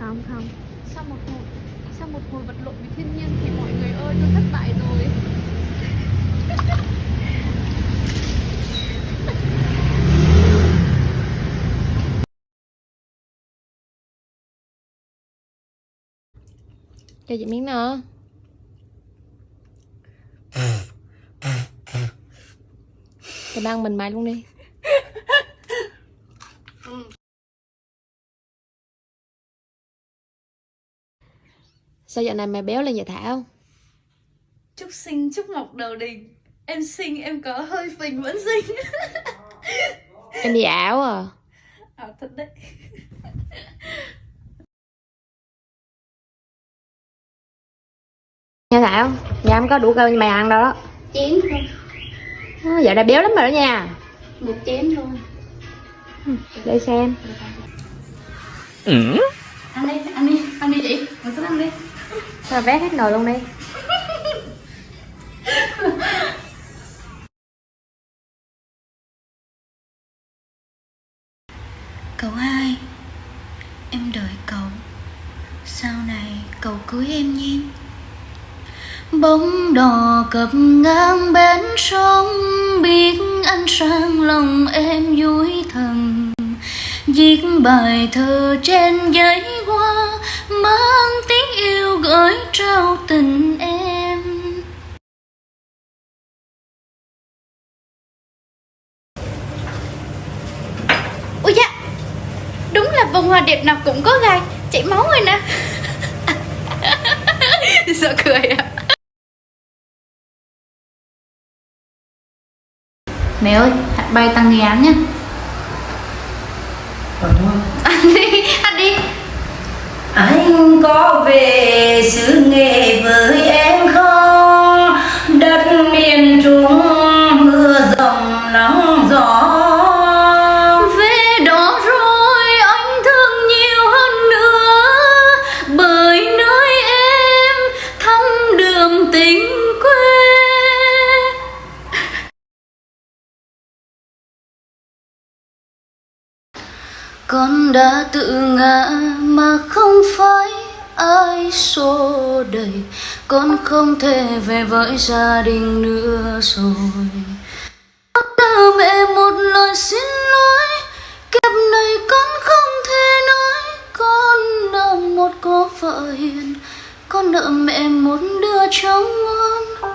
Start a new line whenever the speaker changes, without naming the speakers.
không không.
Sau một hồi sau một hồi vật lộn với thiên nhiên thì mọi người ơi tôi thất bại rồi.
Cho chị miếng nữa Thì ăn mình mày luôn đi Sao giờ này mày béo lên vậy Thảo?
chúc sinh chúc mọc đầu đình. Em sinh em có hơi phình vẫn sinh.
Em đi ảo à?
À thật đấy.
Nha Thảo, nhà em có đủ cơm mày ăn đâu đó.
Chén thôi.
À, Giờ đã béo lắm rồi đó nha.
Một chén thôi.
Để xem.
Ăn đi ăn đi ăn đi chị. Ngồi xuống ăn đi
Sao vét hết nồi luôn đi?
Cậu hai, Em đợi cậu. Sau này cậu cưới em nhé. Bóng đò cập ngang bến sông, Biết anh sang lòng em vui thầm Viết bài thơ trên giấy hoa Mang tiếng yêu gửi trao tình em.
Ui dạ đúng là vòng hoa đẹp nào cũng có gai chảy máu rồi nè. Sợ cười à.
Mẹ ơi, hạt bay tăng nghi án nhá
ăn đi ăn đi.
Anh có về xứ nghệ với em không? Đất miền trung
Con đã tự ngã mà không phải ai xô đẩy. Con không thể về với gia đình nữa rồi. Con nợ mẹ một lời xin lỗi. Kiếp này con không thể nói. Con nợ một cô vợ hiền. Con nợ mẹ một đứa cháu ngoan.